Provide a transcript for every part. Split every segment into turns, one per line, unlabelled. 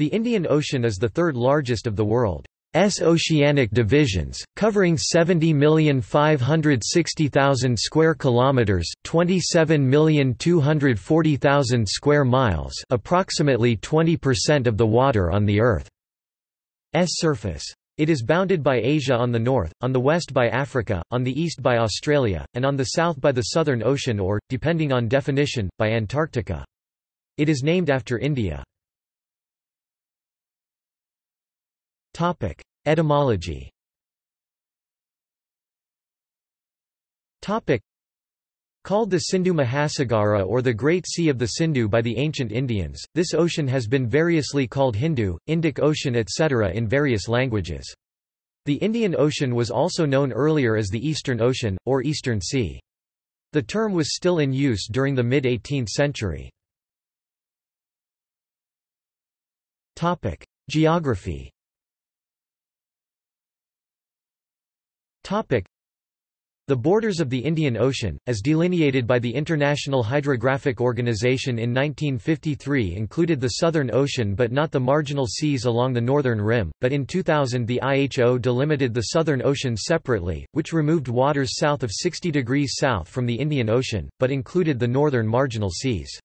The Indian Ocean is the third largest of the world's oceanic divisions, covering 70,560,000 square kilometers, 27,240,000 square miles, approximately 20% of the water on the Earth's surface. It is bounded by Asia on the north, on the west by Africa, on the east by Australia, and on the south by the Southern Ocean or, depending on definition, by Antarctica. It is named after India. Etymology Called the Sindhu Mahasagara or the Great Sea of the Sindhu by the ancient Indians, this ocean has been variously called Hindu, Indic Ocean etc. in various languages. The Indian Ocean was also known earlier as the Eastern Ocean, or Eastern Sea. The term was still in use during the mid-18th century. Geography the borders of the Indian Ocean, as delineated by the International Hydrographic Organization in 1953 included the Southern Ocean but not the marginal seas along the northern rim, but in 2000 the IHO delimited the Southern Ocean separately, which removed waters south of 60 degrees south from the Indian Ocean, but included the northern marginal seas.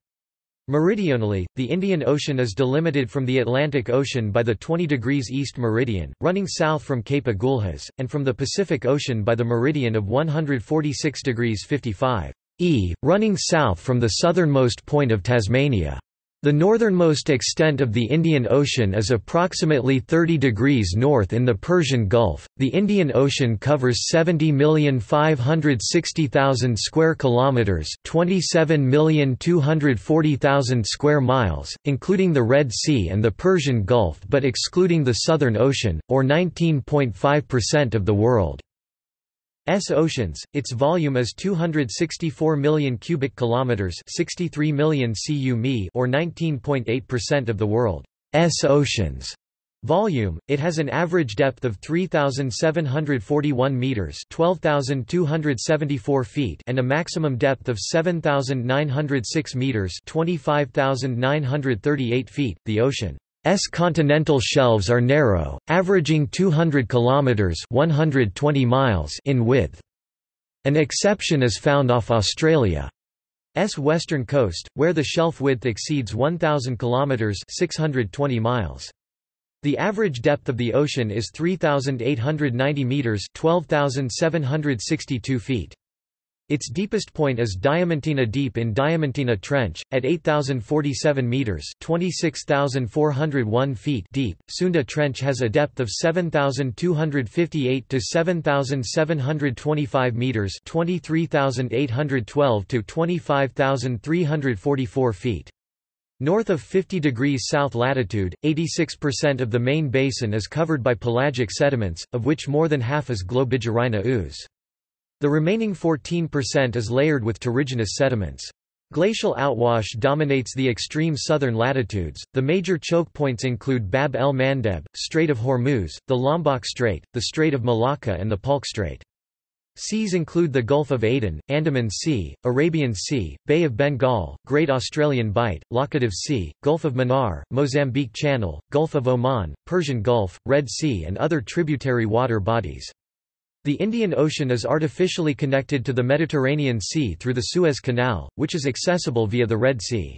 Meridionally, the Indian Ocean is delimited from the Atlantic Ocean by the 20 degrees east meridian, running south from Cape Agulhas, and from the Pacific Ocean by the meridian of 146 degrees 55 e, running south from the southernmost point of Tasmania. The northernmost extent of the Indian Ocean is approximately 30 degrees north in the Persian Gulf. The Indian Ocean covers 70,560,000 square kilometers, 27,240,000 square miles, including the Red Sea and the Persian Gulf but excluding the Southern Ocean, or 19.5% of the world. S oceans. Its volume is 264 million cubic kilometers, 63 million cu mi, or 19.8% of the world's oceans. Volume, it has an average depth of 3,741 meters (12,274 feet) and a maximum depth of 7,906 meters (25,938 feet). The ocean S continental shelves are narrow, averaging 200 kilometers (120 miles) in width. An exception is found off Australia's western coast, where the shelf width exceeds 1000 kilometers (620 miles). The average depth of the ocean is 3890 meters (12762 feet). Its deepest point is Diamantina Deep in Diamantina Trench, at 8,047 metres 26,401 feet deep. Sunda Trench has a depth of 7,258 to 7,725 metres 23,812 to 25,344 feet. North of 50 degrees south latitude, 86% of the main basin is covered by pelagic sediments, of which more than half is Globigerina ooze. The remaining 14% is layered with terrigenous sediments. Glacial outwash dominates the extreme southern latitudes. The major choke points include Bab el Mandeb, Strait of Hormuz, the Lombok Strait, the Strait of Malacca, and the Palk Strait. Seas include the Gulf of Aden, Andaman Sea, Arabian Sea, Bay of Bengal, Great Australian Bight, Laccadive Sea, Gulf of Mannar, Mozambique Channel, Gulf of Oman, Persian Gulf, Red Sea, and other tributary water bodies. The Indian Ocean is artificially connected to the Mediterranean Sea through the Suez Canal, which is accessible via the Red Sea.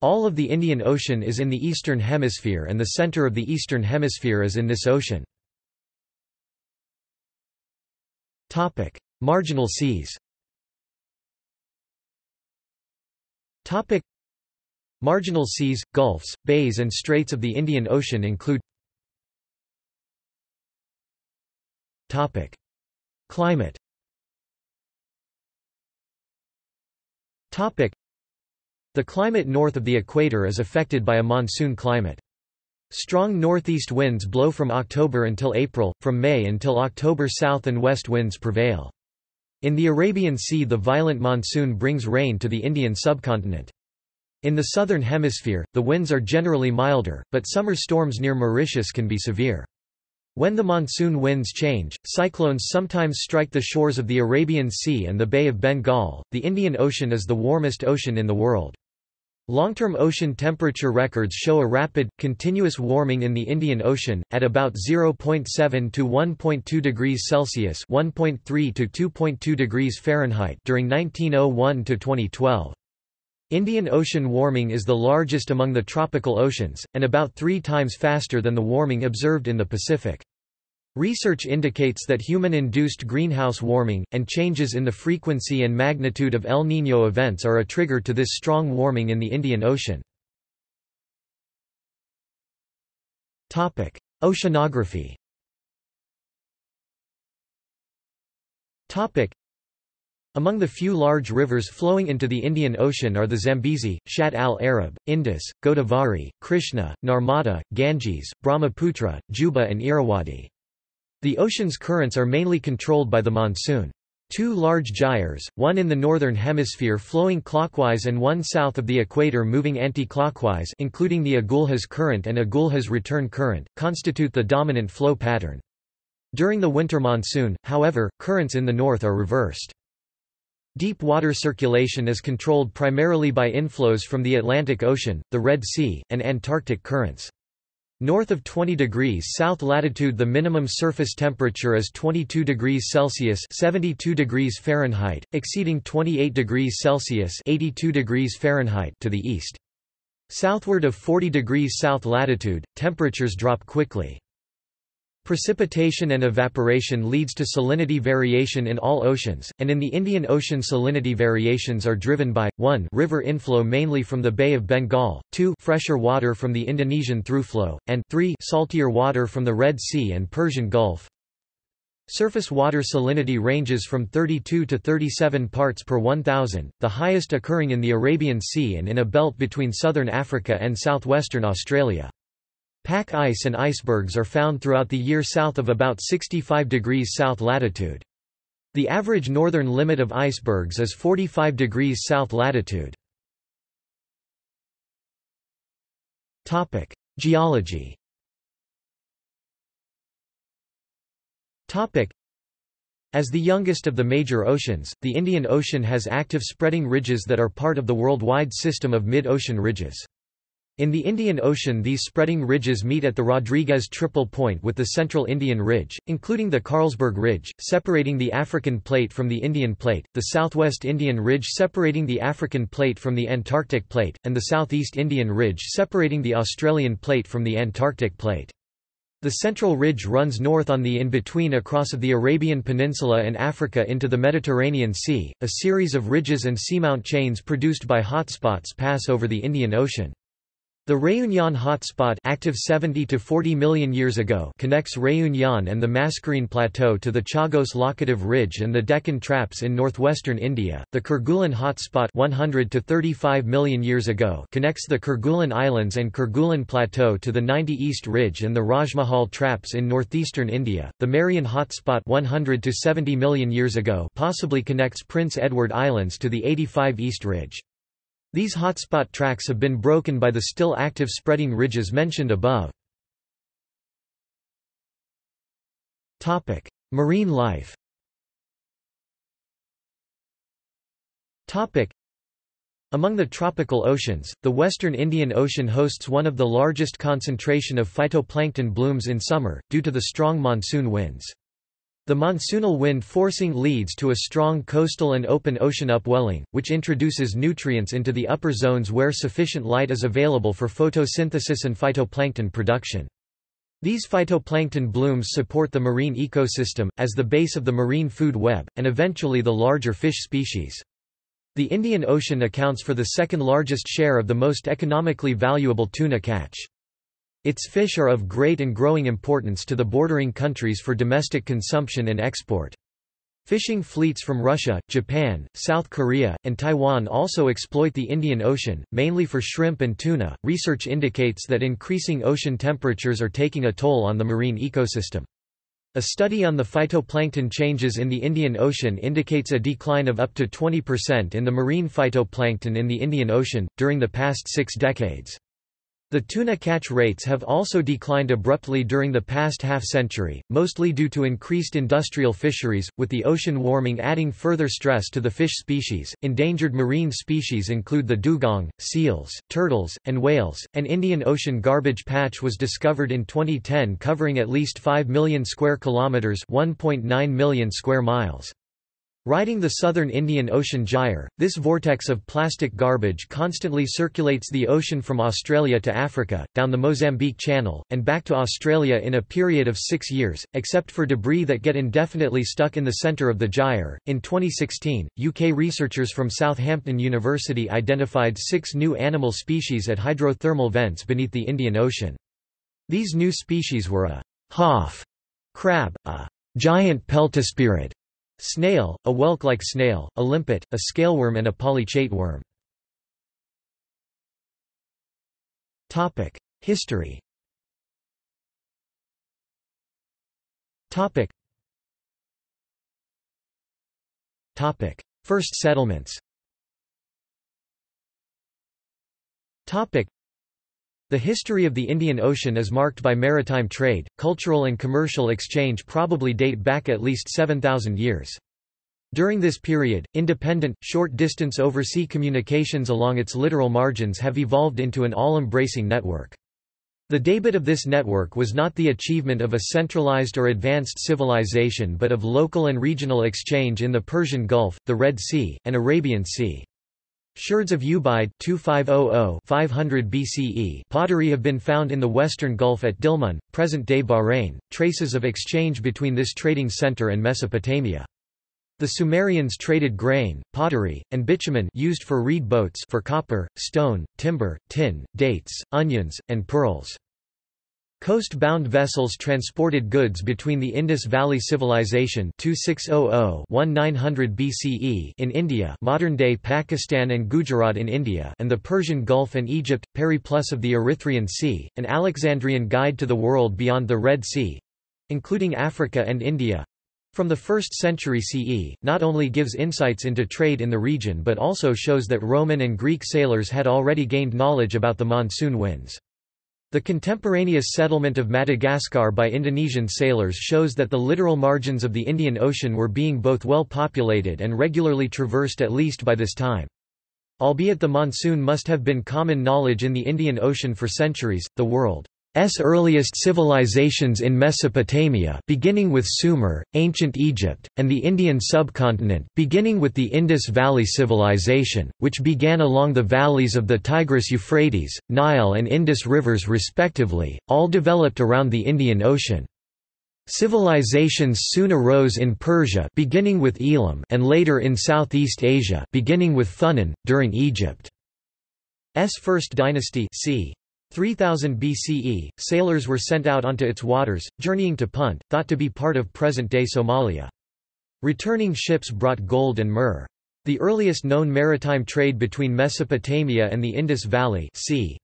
All of the Indian Ocean is in the Eastern Hemisphere and the center of the Eastern Hemisphere is in this ocean. Topic. Marginal seas Topic. Marginal seas, gulfs, bays and straits of the Indian Ocean include Climate The climate north of the equator is affected by a monsoon climate. Strong northeast winds blow from October until April, from May until October south and west winds prevail. In the Arabian Sea the violent monsoon brings rain to the Indian subcontinent. In the southern hemisphere, the winds are generally milder, but summer storms near Mauritius can be severe. When the monsoon winds change, cyclones sometimes strike the shores of the Arabian Sea and the Bay of Bengal. The Indian Ocean is the warmest ocean in the world. Long-term ocean temperature records show a rapid, continuous warming in the Indian Ocean, at about 0.7 to 1.2 degrees Celsius (1.3 to 2.2 degrees Fahrenheit) during 1901 to 2012. Indian Ocean warming is the largest among the tropical oceans, and about three times faster than the warming observed in the Pacific. Research indicates that human-induced greenhouse warming, and changes in the frequency and magnitude of El Niño events are a trigger to this strong warming in the Indian Ocean. Oceanography among the few large rivers flowing into the Indian Ocean are the Zambezi, Shatt al-Arab, Indus, Godavari, Krishna, Narmada, Ganges, Brahmaputra, Juba and Irrawaddy. The ocean's currents are mainly controlled by the monsoon. Two large gyres, one in the northern hemisphere flowing clockwise and one south of the equator moving anti-clockwise including the Agulhas current and Agulhas return current, constitute the dominant flow pattern. During the winter monsoon, however, currents in the north are reversed. Deep water circulation is controlled primarily by inflows from the Atlantic Ocean, the Red Sea, and Antarctic currents. North of 20 degrees south latitude the minimum surface temperature is 22 degrees Celsius 72 degrees Fahrenheit, exceeding 28 degrees Celsius 82 degrees Fahrenheit to the east. Southward of 40 degrees south latitude, temperatures drop quickly. Precipitation and evaporation leads to salinity variation in all oceans, and in the Indian Ocean salinity variations are driven by, 1 river inflow mainly from the Bay of Bengal, 2 fresher water from the Indonesian throughflow, and 3 saltier water from the Red Sea and Persian Gulf. Surface water salinity ranges from 32 to 37 parts per 1,000, the highest occurring in the Arabian Sea and in a belt between southern Africa and southwestern Australia. Pack ice and icebergs are found throughout the year south of about 65 degrees south latitude. The average northern limit of icebergs is 45 degrees south latitude. Geology. As the youngest of the major oceans, the Indian Ocean has active spreading ridges that are part of the worldwide system of mid-ocean ridges. In the Indian Ocean these spreading ridges meet at the Rodrigues Triple Point with the Central Indian Ridge, including the Carlsberg Ridge, separating the African Plate from the Indian Plate, the Southwest Indian Ridge separating the African Plate from the Antarctic Plate, and the Southeast Indian Ridge separating the Australian Plate from the Antarctic Plate. The Central Ridge runs north on the in-between across of the Arabian Peninsula and Africa into the Mediterranean Sea. A series of ridges and seamount chains produced by hotspots pass over the Indian Ocean. The Réunion hotspot active 70 to 40 million years ago connects Réunion and the Mascarene Plateau to the Chagos Laccadive Ridge and the Deccan Traps in northwestern India. The Kerguelen hotspot 100 to 35 million years ago connects the Kerguelen Islands and Kerguelen Plateau to the 90 East Ridge and the Rajmahal Traps in northeastern India. The Marion hotspot 100 to 70 million years ago possibly connects Prince Edward Islands to the 85 East Ridge. These hotspot tracks have been broken by the still active spreading ridges mentioned above. Marine life among the tropical oceans, the western Indian Ocean hosts one of the largest concentration of phytoplankton blooms in summer, due to the strong monsoon winds. The monsoonal wind forcing leads to a strong coastal and open ocean upwelling, which introduces nutrients into the upper zones where sufficient light is available for photosynthesis and phytoplankton production. These phytoplankton blooms support the marine ecosystem, as the base of the marine food web, and eventually the larger fish species. The Indian Ocean accounts for the second largest share of the most economically valuable tuna catch. Its fish are of great and growing importance to the bordering countries for domestic consumption and export. Fishing fleets from Russia, Japan, South Korea, and Taiwan also exploit the Indian Ocean, mainly for shrimp and tuna. Research indicates that increasing ocean temperatures are taking a toll on the marine ecosystem. A study on the phytoplankton changes in the Indian Ocean indicates a decline of up to 20% in the marine phytoplankton in the Indian Ocean, during the past six decades. The tuna catch rates have also declined abruptly during the past half-century, mostly due to increased industrial fisheries, with the ocean warming adding further stress to the fish species. Endangered marine species include the dugong, seals, turtles, and whales. An Indian Ocean garbage patch was discovered in 2010 covering at least 5 million square kilometers, 1.9 million square miles. Riding the southern Indian Ocean gyre, this vortex of plastic garbage constantly circulates the ocean from Australia to Africa, down the Mozambique Channel, and back to Australia in a period of six years, except for debris that get indefinitely stuck in the centre of the gyre. In 2016, UK researchers from Southampton University identified six new animal species at hydrothermal vents beneath the Indian Ocean. These new species were a Hoff crab, a giant peltaspirid, Snail, a whelk-like snail, a limpet, a scaleworm and a polychaete worm. History Topic. Topic. First settlements the history of the Indian Ocean is marked by maritime trade, cultural and commercial exchange probably date back at least 7,000 years. During this period, independent, short-distance oversea communications along its littoral margins have evolved into an all-embracing network. The debut of this network was not the achievement of a centralized or advanced civilization but of local and regional exchange in the Persian Gulf, the Red Sea, and Arabian Sea. Sherds of Ubaid 2500 BCE pottery have been found in the western Gulf at Dilmun, present-day Bahrain, traces of exchange between this trading center and Mesopotamia. The Sumerians traded grain, pottery, and bitumen used for reed boats for copper, stone, timber, tin, dates, onions, and pearls. Coast-bound vessels transported goods between the Indus Valley Civilization 2600-1900 BCE in India modern-day Pakistan and Gujarat in India and the Persian Gulf and Egypt, Periplus of the Erythraean Sea, an Alexandrian guide to the world beyond the Red Sea—including Africa and India, from the 1st century CE, not only gives insights into trade in the region but also shows that Roman and Greek sailors had already gained knowledge about the monsoon winds. The contemporaneous settlement of Madagascar by Indonesian sailors shows that the littoral margins of the Indian Ocean were being both well populated and regularly traversed at least by this time. Albeit the monsoon must have been common knowledge in the Indian Ocean for centuries, the world S earliest civilizations in Mesopotamia beginning with Sumer, ancient Egypt, and the Indian subcontinent beginning with the Indus Valley Civilization, which began along the valleys of the Tigris-Euphrates, Nile and Indus rivers respectively, all developed around the Indian Ocean. Civilizations soon arose in Persia beginning with Elam and later in Southeast Asia beginning with Funan, during Egypt's first dynasty c. 3000 BCE, sailors were sent out onto its waters, journeying to Punt, thought to be part of present-day Somalia. Returning ships brought gold and myrrh. The earliest known maritime trade between Mesopotamia and the Indus Valley c.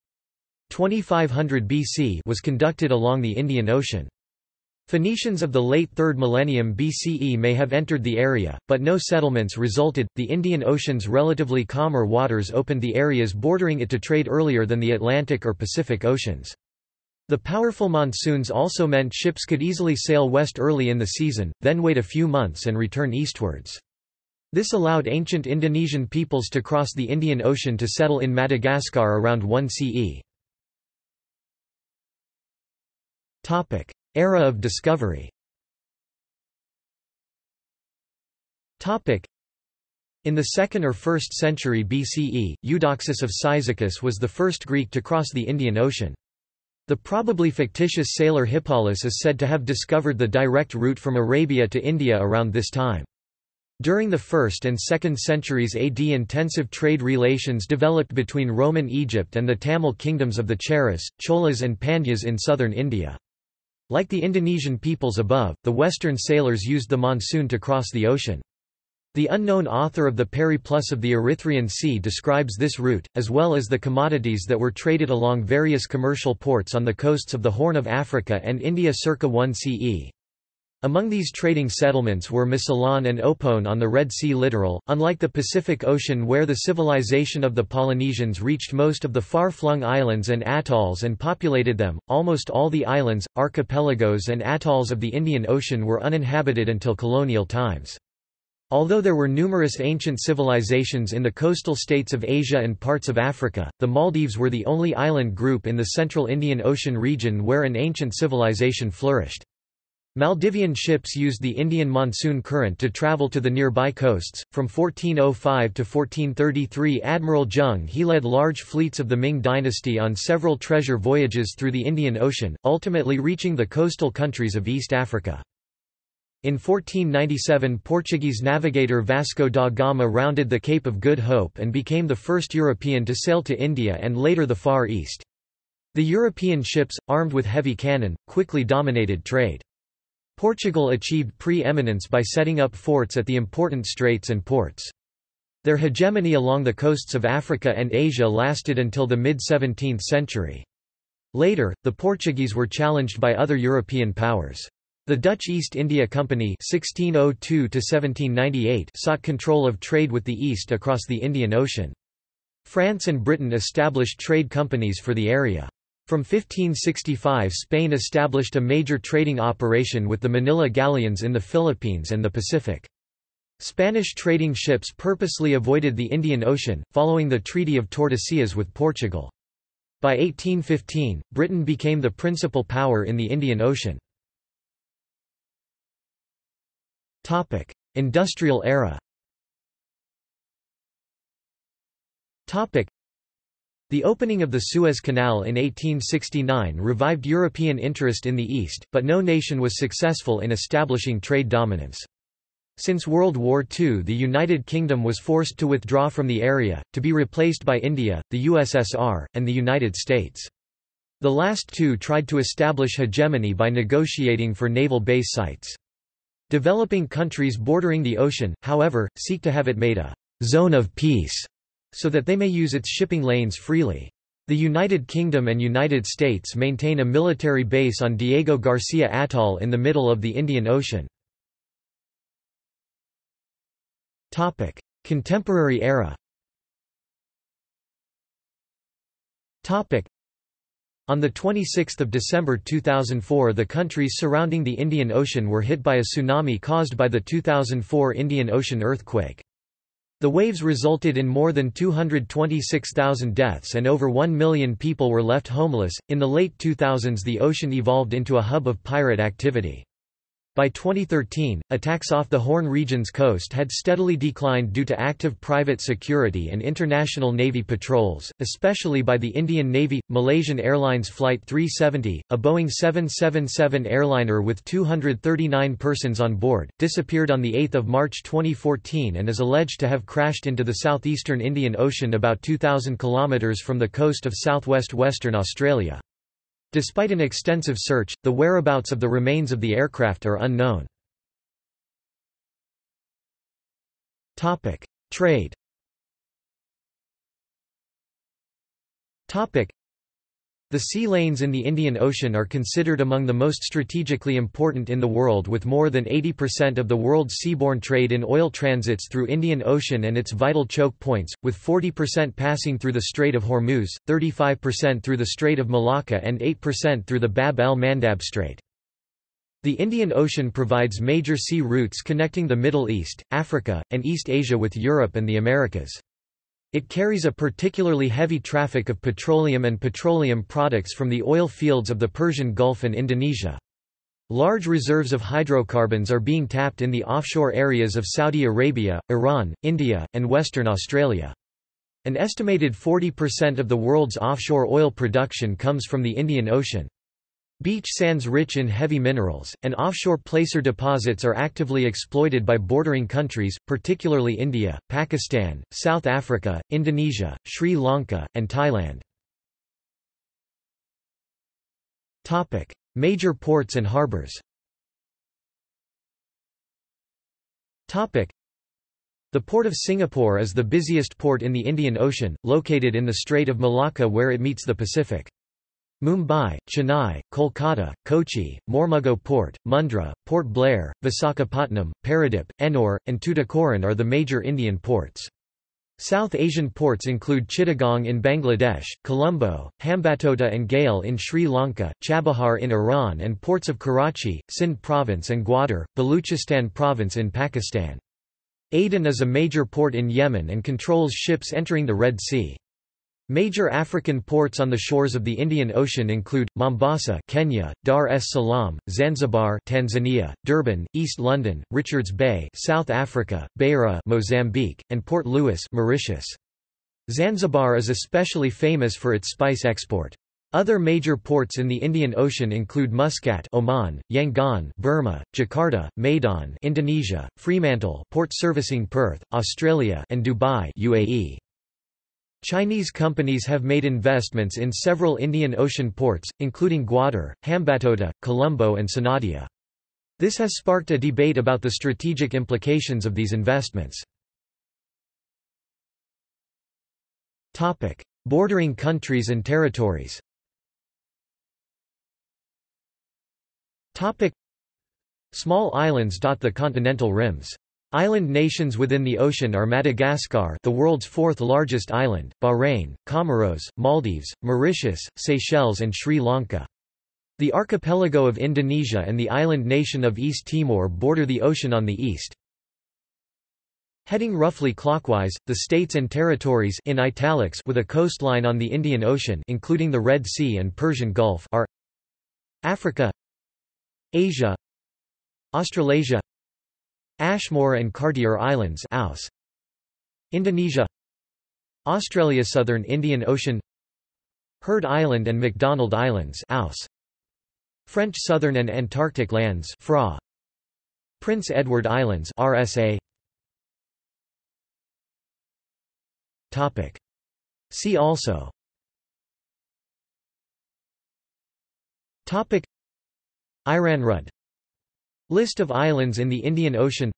2500 BC was conducted along the Indian Ocean. Phoenicians of the late 3rd millennium BCE may have entered the area, but no settlements resulted. The Indian Ocean's relatively calmer waters opened the areas bordering it to trade earlier than the Atlantic or Pacific Oceans. The powerful monsoons also meant ships could easily sail west early in the season, then wait a few months and return eastwards. This allowed ancient Indonesian peoples to cross the Indian Ocean to settle in Madagascar around 1 CE. Era of discovery in the 2nd or 1st century BCE, Eudoxus of Cyzicus was the first Greek to cross the Indian Ocean. The probably fictitious sailor Hippalus is said to have discovered the direct route from Arabia to India around this time. During the 1st and 2nd centuries AD intensive trade relations developed between Roman Egypt and the Tamil kingdoms of the Cheras, Cholas and Pandyas in southern India. Like the Indonesian peoples above, the Western sailors used the monsoon to cross the ocean. The unknown author of the Periplus of the Erythraean Sea describes this route, as well as the commodities that were traded along various commercial ports on the coasts of the Horn of Africa and India circa 1 CE. Among these trading settlements were Mosylon and Opone on the Red Sea littoral. Unlike the Pacific Ocean, where the civilization of the Polynesians reached most of the far flung islands and atolls and populated them, almost all the islands, archipelagos, and atolls of the Indian Ocean were uninhabited until colonial times. Although there were numerous ancient civilizations in the coastal states of Asia and parts of Africa, the Maldives were the only island group in the central Indian Ocean region where an ancient civilization flourished. Maldivian ships used the Indian monsoon current to travel to the nearby coasts. From 1405 to 1433, Admiral Zheng He led large fleets of the Ming dynasty on several treasure voyages through the Indian Ocean, ultimately reaching the coastal countries of East Africa. In 1497 Portuguese navigator Vasco da Gama rounded the Cape of Good Hope and became the first European to sail to India and later the Far East. The European ships, armed with heavy cannon, quickly dominated trade. Portugal achieved pre-eminence by setting up forts at the important straits and ports. Their hegemony along the coasts of Africa and Asia lasted until the mid-17th century. Later, the Portuguese were challenged by other European powers. The Dutch East India Company 1602 sought control of trade with the East across the Indian Ocean. France and Britain established trade companies for the area. From 1565 Spain established a major trading operation with the Manila galleons in the Philippines and the Pacific. Spanish trading ships purposely avoided the Indian Ocean, following the Treaty of Tordesillas with Portugal. By 1815, Britain became the principal power in the Indian Ocean. Industrial era the opening of the Suez Canal in 1869 revived European interest in the East, but no nation was successful in establishing trade dominance. Since World War II the United Kingdom was forced to withdraw from the area, to be replaced by India, the USSR, and the United States. The last two tried to establish hegemony by negotiating for naval base sites. Developing countries bordering the ocean, however, seek to have it made a «zone of peace» so that they may use its shipping lanes freely. The United Kingdom and United States maintain a military base on Diego Garcia Atoll in the middle of the Indian Ocean. Contemporary era on 26 December 2004 the countries surrounding the Indian Ocean were hit by a tsunami caused by the 2004 Indian Ocean earthquake. The waves resulted in more than 226,000 deaths and over 1 million people were left homeless. In the late 2000s, the ocean evolved into a hub of pirate activity. By 2013, attacks off the Horn region's coast had steadily declined due to active private security and international Navy patrols, especially by the Indian Navy. Malaysian Airlines Flight 370, a Boeing 777 airliner with 239 persons on board, disappeared on 8 March 2014 and is alleged to have crashed into the southeastern Indian Ocean about 2,000 kilometres from the coast of southwest Western Australia. Despite an extensive search, the whereabouts of the remains of the aircraft are unknown. Topic: Trade the sea lanes in the Indian Ocean are considered among the most strategically important in the world with more than 80% of the world's seaborne trade in oil transits through Indian Ocean and its vital choke points, with 40% passing through the Strait of Hormuz, 35% through the Strait of Malacca and 8% through the Bab el-Mandab Strait. The Indian Ocean provides major sea routes connecting the Middle East, Africa, and East Asia with Europe and the Americas. It carries a particularly heavy traffic of petroleum and petroleum products from the oil fields of the Persian Gulf and Indonesia. Large reserves of hydrocarbons are being tapped in the offshore areas of Saudi Arabia, Iran, India, and Western Australia. An estimated 40% of the world's offshore oil production comes from the Indian Ocean. Beach sands rich in heavy minerals, and offshore placer deposits are actively exploited by bordering countries, particularly India, Pakistan, South Africa, Indonesia, Sri Lanka, and Thailand. Major ports and harbors the Port of Singapore is the busiest port in the Indian Ocean, located in the Strait of Malacca where it meets the Pacific. Mumbai, Chennai, Kolkata, Kochi, Mormugao Port, Mundra, Port Blair, Visakhapatnam, Paradip, Ennore, and Tuticorin are the major Indian ports. South Asian ports include Chittagong in Bangladesh, Colombo, Hambantota and Galle in Sri Lanka, Chabahar in Iran and ports of Karachi, Sindh province and Gwadar, Baluchistan province in Pakistan. Aden is a major port in Yemen and controls ships entering the Red Sea. Major African ports on the shores of the Indian Ocean include Mombasa, Kenya, Dar es Salaam, Zanzibar, Tanzania, Durban, East London, Richards Bay, South Africa, Beira, Mozambique, and Port Louis, Mauritius. Zanzibar is especially famous for its spice export. Other major ports in the Indian Ocean include Muscat, Oman, Yangon, Burma, Jakarta, Medan, Indonesia, Fremantle, port servicing Perth, Australia, and Dubai, UAE. Chinese companies have made investments in several Indian Ocean ports, including Gwadar, Hambantota, Colombo and Sonadia. This has sparked a debate about the strategic implications of these investments. Bordering countries and territories Small islands dot the continental rims. Island nations within the ocean are Madagascar the world's fourth largest island, Bahrain, Comoros, Maldives, Mauritius, Seychelles and Sri Lanka. The archipelago of Indonesia and the island nation of East Timor border the ocean on the east. Heading roughly clockwise, the states and territories in italics with a coastline on the Indian Ocean including the Red Sea and Persian Gulf are Africa Asia Australasia Ashmore and Cartier Islands Aus. Indonesia. Australia Southern Indian Ocean. Heard Island and McDonald Islands Aus. French Southern and Antarctic Lands FRA. Prince Edward Islands RSA Topic. See also. Topic. Iranrud List of islands in the Indian Ocean.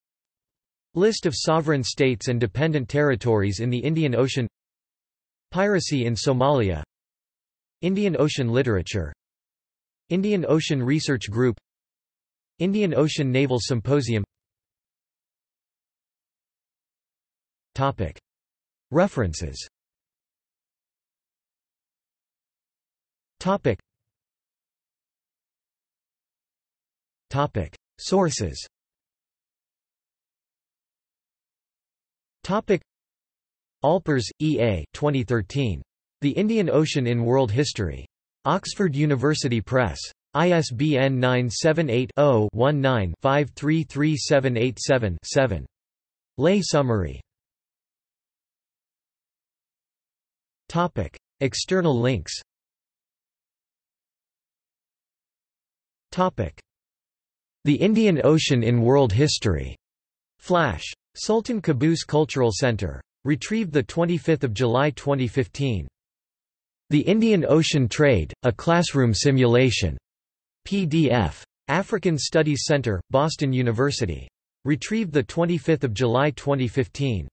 List of sovereign states and dependent territories in the Indian Ocean. Piracy in Somalia. Indian Ocean literature. Indian Ocean Research Group. Indian Ocean Naval Symposium. Topic. References. Topic. Topic Sources Alpers, E. A. 2013. The Indian Ocean in World History. Oxford University Press. ISBN 978-0-19-533787-7. Lay summary Topic. External links the Indian Ocean in World History. Flash. Sultan Qaboos Cultural Center. Retrieved 25 July 2015. The Indian Ocean Trade, a Classroom Simulation. PDF. African Studies Center, Boston University. Retrieved 25 July 2015.